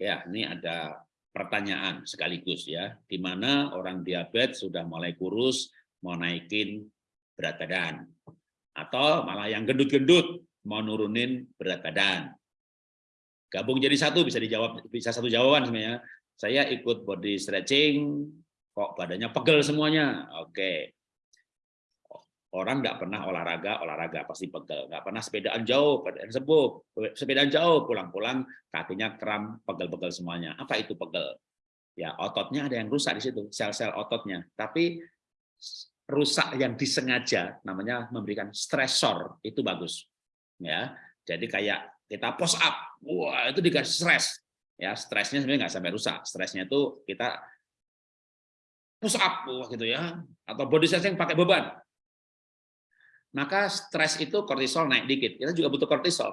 Ya, ini ada pertanyaan sekaligus ya, di mana orang diabetes sudah mulai kurus, mau naikin berat badan. Atau malah yang gendut-gendut, mau nurunin berat badan. Gabung jadi satu bisa dijawab bisa satu jawaban sebenarnya. Saya ikut body stretching, kok badannya pegel semuanya. Oke. Orang nggak pernah olahraga, olahraga pasti pegel. Nggak pernah sepedaan jauh, sepedaan. Sepedaan jauh, pulang-pulang kakinya kram, pegel-pegel semuanya. Apa itu pegel? Ya, ototnya ada yang rusak di situ, sel-sel ototnya. Tapi rusak yang disengaja namanya memberikan stresor itu bagus ya jadi kayak kita push up wah itu dikasih stres ya stresnya sebenarnya nggak sampai rusak stresnya itu kita push up gitu ya atau body stretching pakai beban maka stres itu kortisol naik dikit. Kita juga butuh kortisol.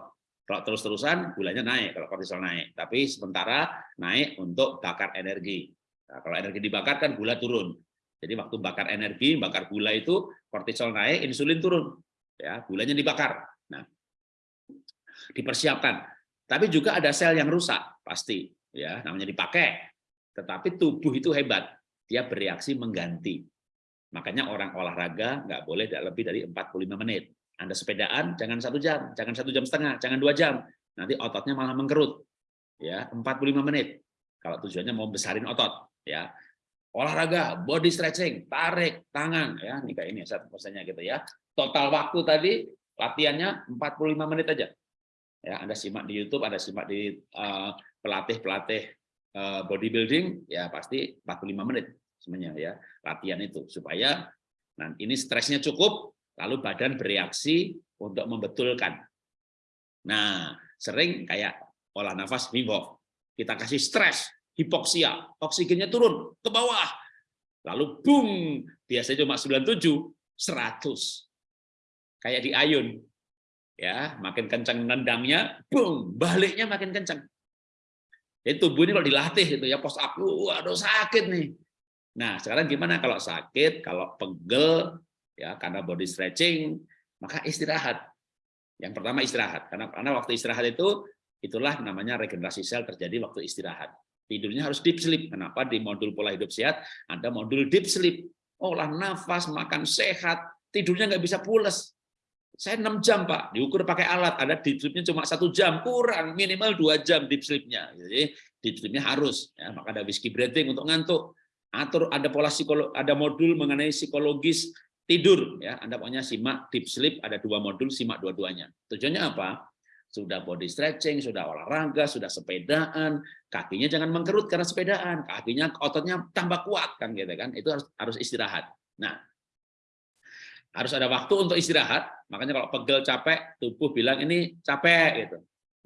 Kalau terus-terusan gulanya naik kalau kortisol naik. Tapi sementara naik untuk bakar energi. Nah, kalau energi dibakar kan gula turun. Jadi waktu bakar energi, bakar gula itu kortisol naik, insulin turun. Ya, gulanya dibakar. Nah, dipersiapkan. Tapi juga ada sel yang rusak, pasti. Ya, namanya dipakai. Tetapi tubuh itu hebat. Dia bereaksi mengganti. Makanya orang olahraga nggak boleh lebih dari 45 menit. Anda sepedaan jangan satu jam, jangan satu jam setengah, jangan dua jam. Nanti ototnya malah mengkerut. Ya, 45 menit. Kalau tujuannya mau besarin otot, ya. Olahraga, body stretching, tarik tangan, ya. Ini kayak ini satu persennya gitu ya. Total waktu tadi latihannya 45 menit aja. Ya, Anda simak di YouTube, Anda simak di eh, pelatih-pelatih uh, bodybuilding, ya pasti 45 menit sebenarnya ya latihan itu supaya nah ini stresnya cukup lalu badan bereaksi untuk membetulkan. Nah, sering kayak olah nafas Wim. Kita kasih stres, hipoksia, oksigennya turun ke bawah. Lalu boom, biasanya cuma 97, 100. Kayak di ayun. Ya, makin kencang nendangnya, boom, baliknya makin kencang. Jadi tubuh ini kalau dilatih itu ya post up, waduh sakit nih. Nah, sekarang gimana kalau sakit, kalau pegel, ya karena body stretching, maka istirahat. Yang pertama istirahat, karena karena waktu istirahat itu itulah namanya regenerasi sel terjadi waktu istirahat. Tidurnya harus deep sleep. Kenapa di modul pola hidup sehat ada modul deep sleep? Olah nafas, makan sehat, tidurnya nggak bisa pules. Saya 6 jam Pak, diukur pakai alat, ada deep sleepnya cuma satu jam, kurang minimal dua jam deep sleepnya. Jadi deep sleepnya harus, ya, maka ada whiskey breathing untuk ngantuk atur ada pola psikolog ada modul mengenai psikologis tidur ya. Anda pokoknya simak deep sleep ada dua modul simak dua-duanya. Tujuannya apa? Sudah body stretching sudah olahraga sudah sepedaan. Kakinya jangan mengkerut karena sepedaan. Kakinya ototnya tambah kuat kan gitu kan. Itu harus harus istirahat. Nah harus ada waktu untuk istirahat. Makanya kalau pegel capek tubuh bilang ini capek gitu.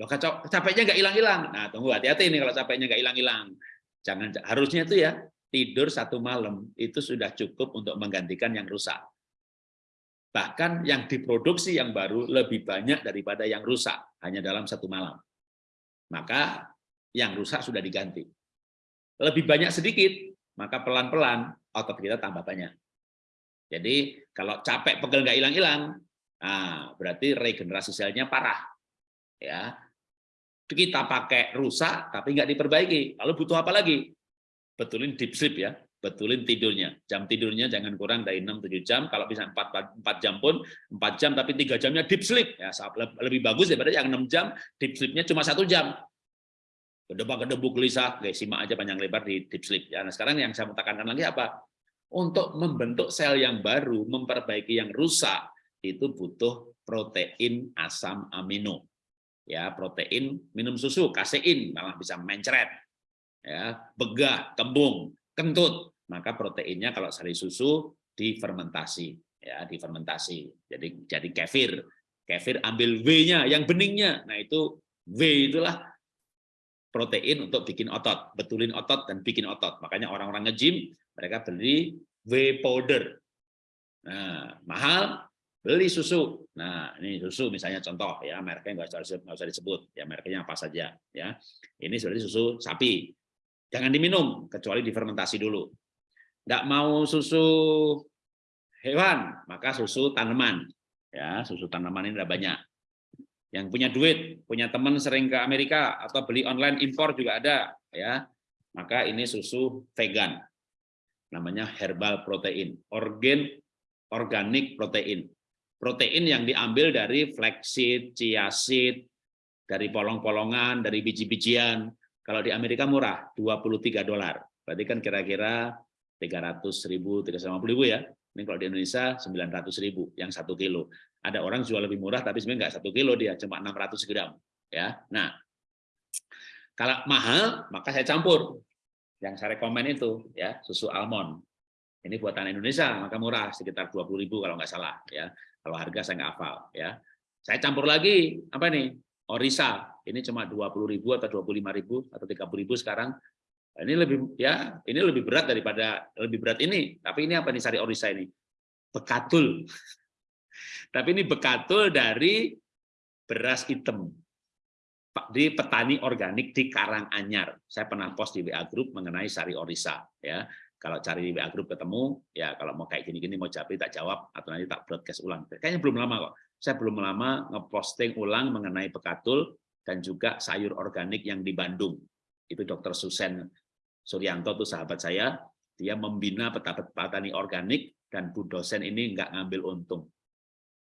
Loh capeknya nggak hilang-hilang. Nah tunggu hati-hati ini kalau capeknya nggak hilang-hilang. Jangan harusnya itu ya tidur satu malam itu sudah cukup untuk menggantikan yang rusak. Bahkan yang diproduksi yang baru lebih banyak daripada yang rusak, hanya dalam satu malam. Maka yang rusak sudah diganti. Lebih banyak sedikit, maka pelan-pelan otot kita tambah banyak. Jadi kalau capek pegel nggak hilang-hilang, nah, berarti regenerasi selnya parah. Ya, kita pakai rusak tapi nggak diperbaiki. Lalu butuh apa lagi? Betulin deep sleep ya, betulin tidurnya. Jam tidurnya jangan kurang dari 6-7 jam, kalau bisa 4, 4 jam pun 4 jam tapi 3 jamnya deep sleep. ya Lebih bagus daripada yang 6 jam, deep sleepnya cuma satu jam. Kedebak-kedebuk gelisah, guys, simak aja panjang lebar di deep sleep. Ya, nah sekarang yang saya mau tekankan lagi apa? Untuk membentuk sel yang baru, memperbaiki yang rusak, itu butuh protein asam amino. Ya, protein minum susu, kasein, malah bisa mencret ya begah, kembung, kentut, maka proteinnya kalau sari susu difermentasi, ya difermentasi. Jadi jadi kefir. Kefir ambil W-nya, yang beningnya. Nah itu W itulah protein untuk bikin otot, betulin otot dan bikin otot. Makanya orang-orang nge-gym mereka beli W powder. Nah, mahal beli susu. Nah, ini susu misalnya contoh ya, mereknya nggak usah, usah disebut ya, mereknya apa saja ya. Ini sebenarnya susu sapi. Jangan diminum, kecuali difermentasi dulu. Nggak mau susu hewan, maka susu tanaman. Ya, susu tanaman ini ada banyak. Yang punya duit, punya teman sering ke Amerika atau beli online impor juga ada, ya. Maka ini susu vegan. Namanya herbal protein, organ organik protein. Protein yang diambil dari flaxseed, chia seed, dari polong-polongan, dari biji-bijian. Kalau di Amerika murah, 23 dolar. Berarti kan kira-kira 300 ribu, 350 ribu ya. Ini kalau di Indonesia 900 ribu yang satu kilo. Ada orang jual lebih murah tapi sebenarnya nggak satu kilo dia, cuma 600 gram. Ya, nah kalau mahal maka saya campur. Yang saya rekomen itu ya susu almond. Ini buatan Indonesia maka murah sekitar 20 ribu kalau nggak salah ya. Kalau harga saya nggak hafal ya. Saya campur lagi apa nih? Orisa. Ini cuma 20 ribu atau 25 ribu atau 30 ribu sekarang. Ini lebih ya ini lebih berat daripada lebih berat ini. Tapi ini apa nih sari orisa ini? Bekatul. Tapi ini bekatul dari beras hitam. Di petani organik di Karanganyar. Saya pernah post di WA Group mengenai sari orisa ya. Kalau cari di WA Group ketemu ya kalau mau kayak gini-gini mau japri tak jawab atau nanti tak broadcast ulang. Kayaknya belum lama kok saya belum lama ngeposting ulang mengenai bekatul dan juga sayur organik yang di Bandung itu Dokter Susen Suryanto itu sahabat saya, dia membina petani organik dan Bu dosen ini nggak ngambil untung.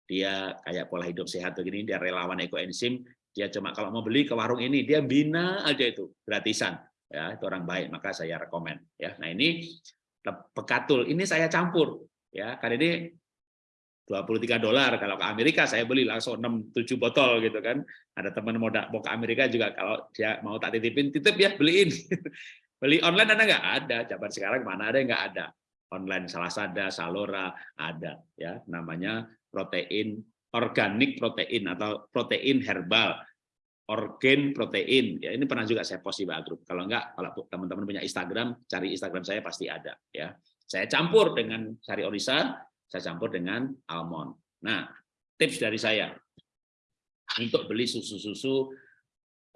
Dia kayak pola hidup sehat begini, dia relawan ekoenzim, dia cuma kalau mau beli ke warung ini dia bina aja itu gratisan. Ya, itu orang baik, maka saya rekomend ya. Nah, ini pekatul ini saya campur ya. Karena ini 23 dolar kalau ke Amerika saya beli langsung 6 7 botol gitu kan. Ada teman mau mau ke Amerika juga kalau dia mau tak titipin titip ya beliin. Beli online ada nggak? Ada. Jabar sekarang mana ada nggak ada. Online salah sada, Salora ada ya namanya protein organik protein atau protein herbal organ protein ya ini pernah juga saya post di Group kalau enggak kalau teman-teman punya Instagram cari Instagram saya pasti ada ya saya campur dengan sari orisa saya campur dengan almond nah tips dari saya untuk beli susu-susu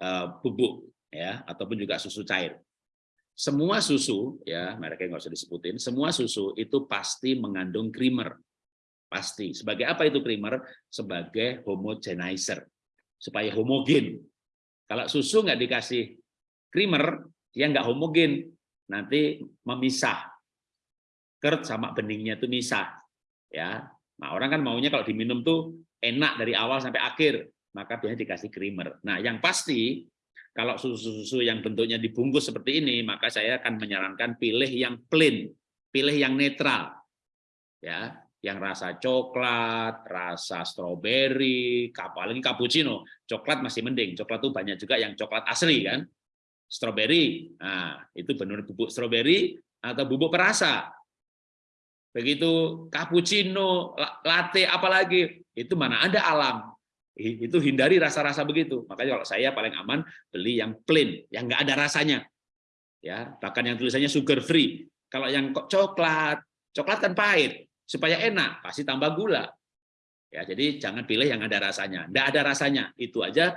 uh, bubuk ya ataupun juga susu cair semua susu, ya mereknya nggak usah disebutin, semua susu itu pasti mengandung creamer. Pasti. Sebagai apa itu creamer? Sebagai homogenizer. Supaya homogen. Kalau susu nggak dikasih creamer, dia nggak homogen. Nanti memisah. Kert sama beningnya itu misah. Ya, Nah, orang kan maunya kalau diminum tuh enak dari awal sampai akhir, maka biasanya dikasih creamer. Nah, yang pasti kalau susu-susu yang bentuknya dibungkus seperti ini, maka saya akan menyarankan pilih yang plain, pilih yang netral. Ya, yang rasa coklat, rasa stroberi, apalagi cappuccino. Coklat masih mending, coklat itu banyak juga yang coklat asli kan. Stroberi, nah, itu benar bubuk stroberi atau bubuk perasa. Begitu cappuccino, latte apalagi, itu mana ada alam itu hindari rasa-rasa begitu. Makanya kalau saya paling aman beli yang plain, yang nggak ada rasanya. Ya, bahkan yang tulisannya sugar free. Kalau yang coklat, coklat kan pahit. Supaya enak, pasti tambah gula. Ya, jadi jangan pilih yang ada rasanya. Nggak ada rasanya, itu aja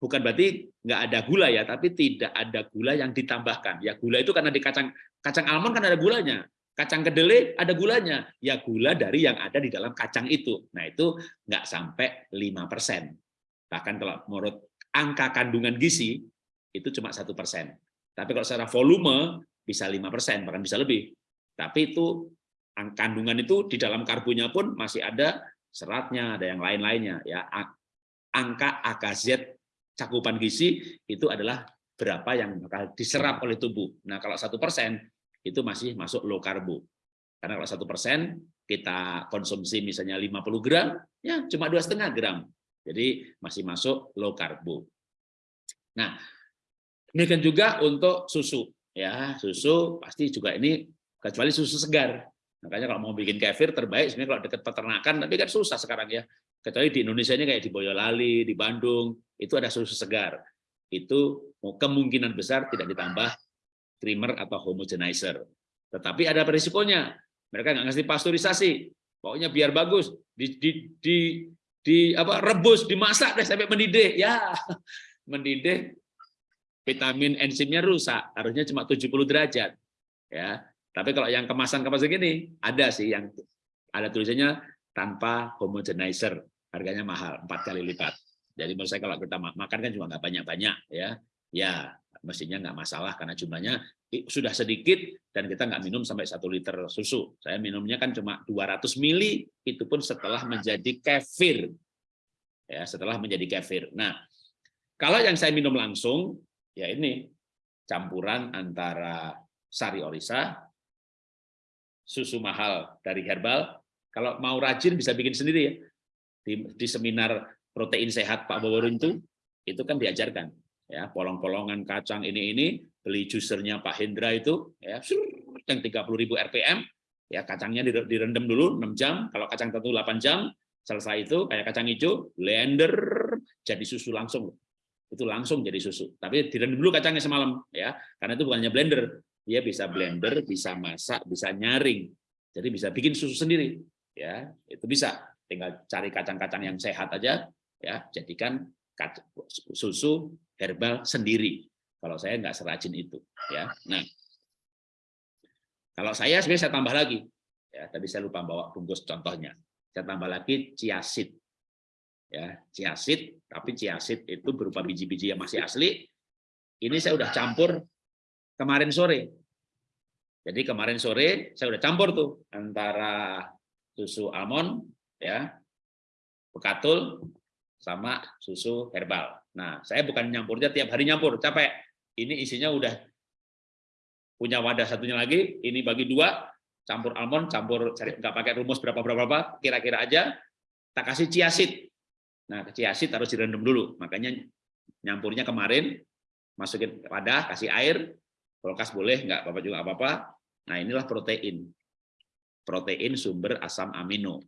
bukan berarti nggak ada gula ya, tapi tidak ada gula yang ditambahkan. Ya gula itu karena di kacang kacang almond kan ada gulanya. Kacang kedelai ada gulanya, ya gula dari yang ada di dalam kacang itu. Nah itu nggak sampai 5%. Bahkan kalau menurut angka kandungan gizi, itu cuma satu persen. Tapi kalau secara volume bisa 5%, bahkan bisa lebih. Tapi itu kandungan itu di dalam karbonya pun masih ada seratnya, ada yang lain-lainnya. Ya, angka AKZ cakupan gizi itu adalah berapa yang bakal diserap oleh tubuh. Nah, kalau satu persen itu masih masuk low karbo. Karena kalau satu persen kita konsumsi misalnya 50 gram, ya cuma dua setengah gram. Jadi masih masuk low karbo. Nah, ini kan juga untuk susu, ya susu pasti juga ini kecuali susu segar. Makanya kalau mau bikin kefir terbaik sebenarnya kalau dekat peternakan, tapi kan susah sekarang ya. Kecuali di Indonesia ini kayak di Boyolali, di Bandung, itu ada susu segar. Itu kemungkinan besar tidak ditambah creamer atau homogenizer. Tetapi ada risikonya. Mereka nggak ngasih pasteurisasi. Pokoknya biar bagus, di, di, di, di apa rebus, dimasak deh sampai mendidih. Ya, mendidih vitamin enzimnya rusak. Harusnya cuma 70 derajat. Ya. Tapi kalau yang kemasan-kemasan gini ada sih yang ada tulisannya tanpa homogenizer. harganya mahal, empat kali lipat. Jadi menurut saya kalau kita makan kan juga nggak banyak-banyak ya, ya mestinya nggak masalah karena jumlahnya sudah sedikit dan kita nggak minum sampai satu liter susu. Saya minumnya kan cuma 200 mili, itu pun setelah menjadi kefir. Ya, setelah menjadi kefir. Nah, kalau yang saya minum langsung, ya ini campuran antara sari orisa, susu mahal dari herbal. Kalau mau rajin bisa bikin sendiri ya. Di, di seminar protein sehat Pak Bawarun itu, itu kan diajarkan ya polong-polongan kacang ini ini beli juicernya Pak Hendra itu ya yang 30.000 rpm ya kacangnya direndam dulu 6 jam kalau kacang tentu 8 jam selesai itu kayak kacang hijau blender jadi susu langsung. Itu langsung jadi susu tapi direndam dulu kacangnya semalam ya karena itu bukannya blender. Dia bisa blender bisa masak bisa nyaring jadi bisa bikin susu sendiri ya itu bisa. Tinggal cari kacang-kacang yang sehat aja ya jadikan susu herbal sendiri. Kalau saya nggak serajin itu, ya. Nah, kalau saya sebenarnya saya tambah lagi, ya. Tadi saya lupa bawa bungkus contohnya. Saya tambah lagi ciasit, ya, ciasit. Tapi ciasit itu berupa biji-biji yang masih asli. Ini saya udah campur kemarin sore. Jadi kemarin sore saya udah campur tuh antara susu almond, ya, bekatul, sama susu herbal. Nah, saya bukan nyampurnya tiap hari nyampur, capek. Ini isinya udah punya wadah satunya lagi, ini bagi dua, campur almond, campur cari nggak pakai rumus berapa berapa kira-kira aja, tak kasih ciasit. Nah, ciasit harus direndam dulu, makanya nyampurnya kemarin, masukin wadah, kasih air, kulkas boleh, nggak apa-apa juga apa-apa. Nah, inilah protein. Protein sumber asam amino.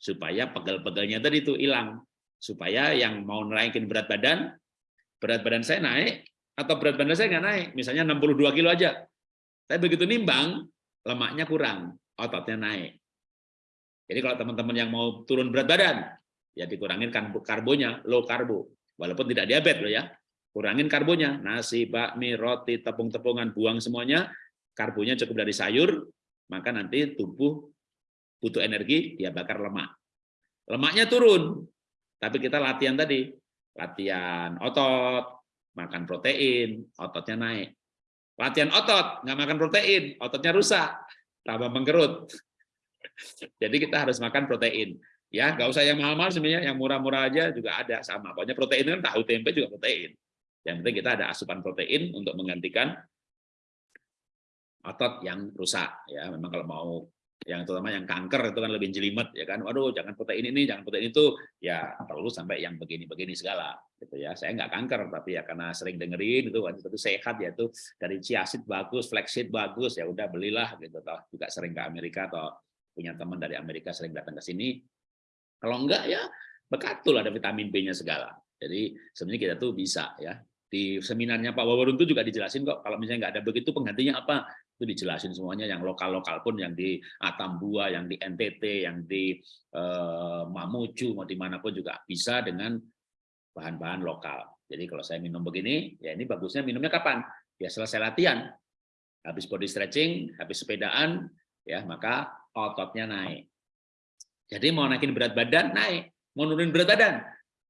Supaya pegel-pegelnya tadi itu hilang supaya yang mau naikin berat badan, berat badan saya naik, atau berat badan saya nggak naik, misalnya 62 kilo aja. Tapi begitu nimbang, lemaknya kurang, ototnya naik. Jadi kalau teman-teman yang mau turun berat badan, ya dikurangin karbonya, low karbo. Walaupun tidak diabetes loh ya. Kurangin karbonya, nasi, bakmi, roti, tepung-tepungan, buang semuanya, karbonya cukup dari sayur, maka nanti tubuh butuh energi, dia bakar lemak. Lemaknya turun, tapi kita latihan tadi, latihan otot, makan protein, ototnya naik. Latihan otot, nggak makan protein, ototnya rusak, tambah mengkerut. Jadi kita harus makan protein. Ya, nggak usah yang mahal-mahal sebenarnya, yang murah-murah aja juga ada sama. Pokoknya protein kan tahu tempe juga protein. Yang penting kita ada asupan protein untuk menggantikan otot yang rusak. Ya, memang kalau mau yang terutama yang kanker itu kan lebih jelimet ya kan? Waduh jangan protein ini jangan protein itu. Ya perlu sampai yang begini-begini segala gitu ya. Saya nggak kanker tapi ya karena sering dengerin itu itu sehat ya itu dari chiaseed bagus flaxseed bagus ya udah belilah gitu. Toh juga sering ke Amerika atau punya teman dari Amerika sering datang ke sini. Kalau enggak ya bekatul ada vitamin B-nya segala. Jadi sebenarnya kita tuh bisa ya. Di seminarnya Pak Wawarun itu juga dijelasin kok kalau misalnya nggak ada begitu penggantinya apa itu dijelasin semuanya yang lokal-lokal pun yang di Atambua, yang di NTT, yang di eh, Mamuju, mau di mana pun juga bisa dengan bahan-bahan lokal. Jadi kalau saya minum begini, ya ini bagusnya minumnya kapan? Ya selesai latihan, habis body stretching, habis sepedaan, ya maka ototnya naik. Jadi mau naikin berat badan naik, mau nurunin berat badan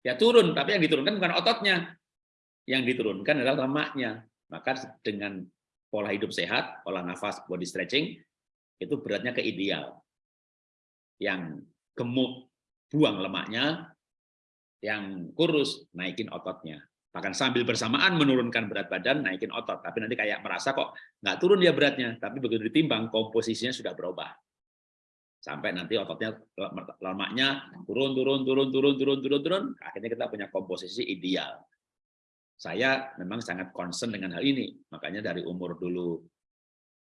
ya turun, tapi yang diturunkan bukan ototnya, yang diturunkan adalah lemaknya. Maka dengan pola hidup sehat, pola nafas, body stretching, itu beratnya ke ideal. Yang gemuk, buang lemaknya, yang kurus, naikin ototnya. Bahkan sambil bersamaan menurunkan berat badan, naikin otot. Tapi nanti kayak merasa kok nggak turun dia beratnya, tapi begitu ditimbang, komposisinya sudah berubah. Sampai nanti ototnya, lemaknya turun, turun, turun, turun, turun, turun, turun, akhirnya kita punya komposisi ideal. Saya memang sangat concern dengan hal ini. Makanya dari umur dulu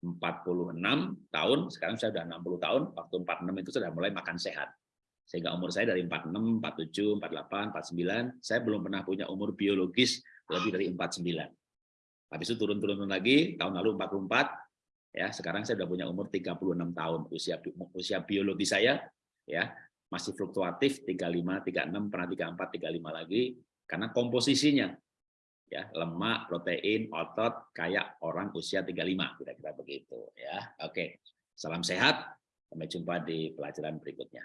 46 tahun, sekarang saya sudah 60 tahun, waktu 46 itu sudah mulai makan sehat. Sehingga umur saya dari 46, 47, 48, 49, saya belum pernah punya umur biologis lebih dari 49. Habis itu turun-turun lagi, tahun lalu 44, ya sekarang saya sudah punya umur 36 tahun. Usia usia biologi saya ya masih fluktuatif 35, 36, pernah 34, 35 lagi karena komposisinya ya lemak, protein, otot kayak orang usia 35 kira-kira begitu ya. Oke. Salam sehat. Sampai jumpa di pelajaran berikutnya.